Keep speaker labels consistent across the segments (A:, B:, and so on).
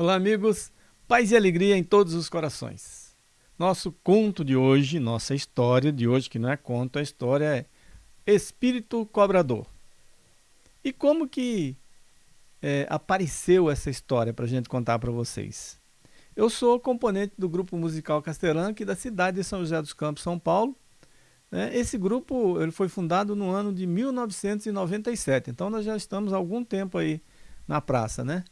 A: Olá, amigos. Paz e alegria em todos os corações. Nosso conto de hoje, nossa história de hoje, que não é conto, a história é Espírito Cobrador. E como que é, apareceu essa história para a gente contar para vocês? Eu sou componente do grupo musical Castelã, aqui da cidade de São José dos Campos, São Paulo. Né? Esse grupo ele foi fundado no ano de 1997, então nós já estamos há algum tempo aí na praça, né?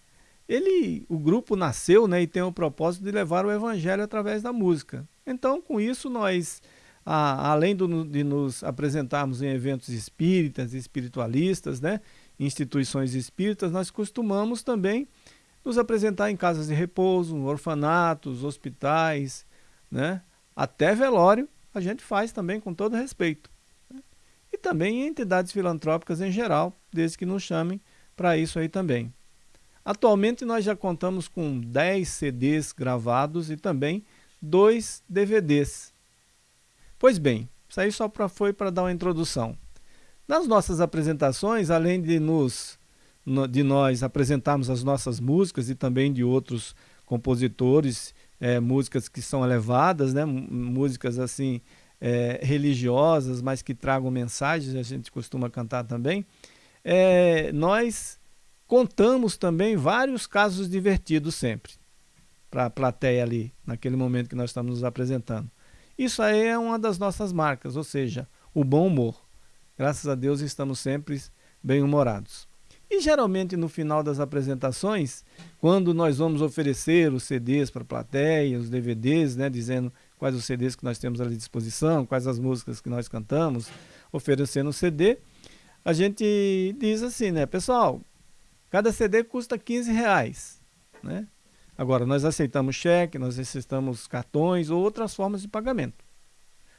A: Ele, o grupo nasceu né, e tem o propósito de levar o evangelho através da música. Então, com isso, nós, a, além do, de nos apresentarmos em eventos espíritas, espiritualistas, né, instituições espíritas, nós costumamos também nos apresentar em casas de repouso, orfanatos, hospitais, né, até velório, a gente faz também com todo respeito. Né? E também em entidades filantrópicas em geral, desde que nos chamem para isso aí também. Atualmente nós já contamos com 10 CDs gravados e também dois DVDs. Pois bem, isso aí só pra, foi para dar uma introdução. Nas nossas apresentações, além de, nos, de nós apresentarmos as nossas músicas e também de outros compositores, é, músicas que são elevadas, né, músicas assim é, religiosas, mas que tragam mensagens, a gente costuma cantar também, é, nós Contamos também vários casos divertidos sempre, para a plateia ali, naquele momento que nós estamos nos apresentando. Isso aí é uma das nossas marcas, ou seja, o bom humor. Graças a Deus estamos sempre bem-humorados. E geralmente no final das apresentações, quando nós vamos oferecer os CDs para a plateia, os DVDs, né, dizendo quais os CDs que nós temos à disposição, quais as músicas que nós cantamos, oferecendo o CD, a gente diz assim, né, pessoal, Cada CD custa 15 reais. Né? Agora, nós aceitamos cheque, nós aceitamos cartões ou outras formas de pagamento.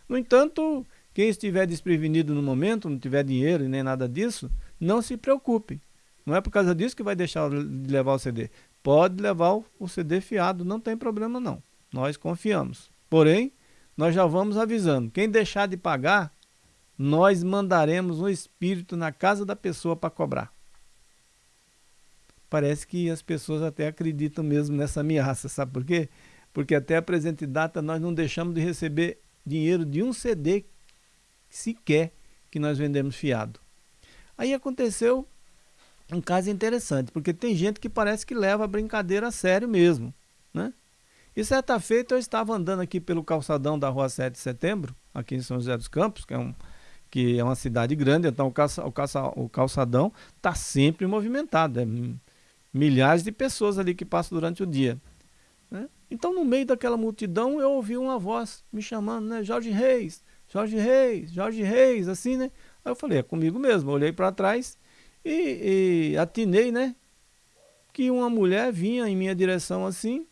A: No entanto, quem estiver desprevenido no momento, não tiver dinheiro e nem nada disso, não se preocupe. Não é por causa disso que vai deixar de levar o CD. Pode levar o CD fiado, não tem problema não. Nós confiamos. Porém, nós já vamos avisando. Quem deixar de pagar, nós mandaremos um espírito na casa da pessoa para cobrar parece que as pessoas até acreditam mesmo nessa ameaça, sabe por quê? Porque até a presente data nós não deixamos de receber dinheiro de um CD sequer que nós vendemos fiado. Aí aconteceu um caso interessante, porque tem gente que parece que leva a brincadeira a sério mesmo, né? E certa feita eu estava andando aqui pelo calçadão da rua 7 de setembro, aqui em São José dos Campos, que é, um, que é uma cidade grande, então o, calça, o, calça, o calçadão está sempre movimentado, é milhares de pessoas ali que passam durante o dia. Né? Então, no meio daquela multidão, eu ouvi uma voz me chamando, né? Jorge Reis, Jorge Reis, Jorge Reis, assim, né? Aí eu falei, é comigo mesmo. Olhei para trás e, e atinei, né? Que uma mulher vinha em minha direção assim,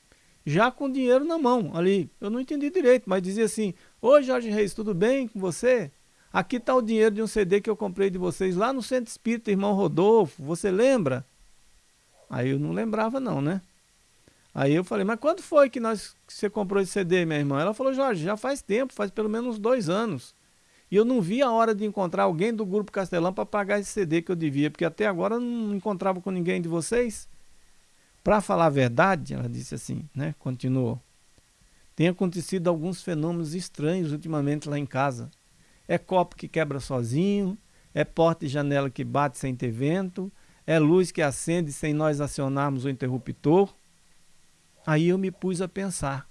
A: já com dinheiro na mão ali. Eu não entendi direito, mas dizia assim: Oi, Jorge Reis, tudo bem com você? Aqui está o dinheiro de um CD que eu comprei de vocês lá no Centro Espírita Irmão Rodolfo. Você lembra? Aí eu não lembrava não, né? Aí eu falei, mas quando foi que, nós, que você comprou esse CD, minha irmã? Ela falou, Jorge, já faz tempo, faz pelo menos dois anos. E eu não vi a hora de encontrar alguém do Grupo Castelão para pagar esse CD que eu devia, porque até agora eu não encontrava com ninguém de vocês. Para falar a verdade, ela disse assim, né? Continuou. Tem acontecido alguns fenômenos estranhos ultimamente lá em casa. É copo que quebra sozinho, é porta e janela que bate sem ter vento, é luz que acende sem nós acionarmos o interruptor. Aí eu me pus a pensar.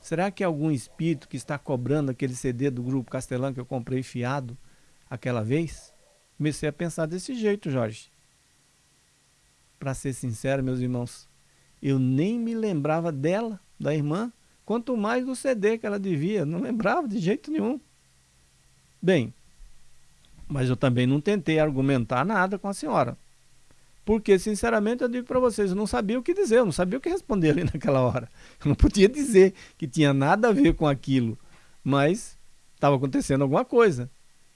A: Será que algum espírito que está cobrando aquele CD do Grupo Castelão que eu comprei fiado aquela vez? Comecei a pensar desse jeito, Jorge. Para ser sincero, meus irmãos, eu nem me lembrava dela, da irmã, quanto mais do CD que ela devia. Não lembrava de jeito nenhum. Bem, mas eu também não tentei argumentar nada com a senhora. Porque, sinceramente, eu digo para vocês, eu não sabia o que dizer, eu não sabia o que responder ali naquela hora. Eu não podia dizer que tinha nada a ver com aquilo, mas estava acontecendo alguma coisa.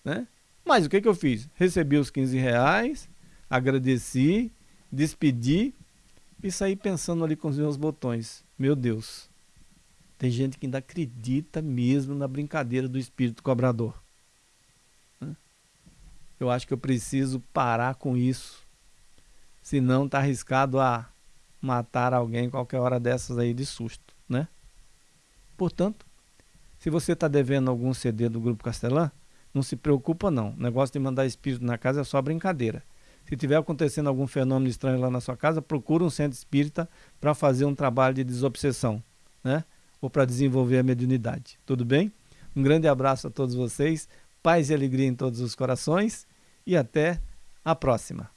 A: Né? Mas o que, que eu fiz? Recebi os 15 reais, agradeci, despedi e saí pensando ali com os meus botões. Meu Deus, tem gente que ainda acredita mesmo na brincadeira do espírito cobrador. Eu acho que eu preciso parar com isso. Senão está arriscado a matar alguém qualquer hora dessas aí de susto, né? Portanto, se você está devendo algum CD do Grupo Castelã, não se preocupa não. O negócio de mandar espírito na casa é só brincadeira. Se tiver acontecendo algum fenômeno estranho lá na sua casa, procura um centro espírita para fazer um trabalho de desobsessão, né? Ou para desenvolver a mediunidade. Tudo bem? Um grande abraço a todos vocês, paz e alegria em todos os corações e até a próxima.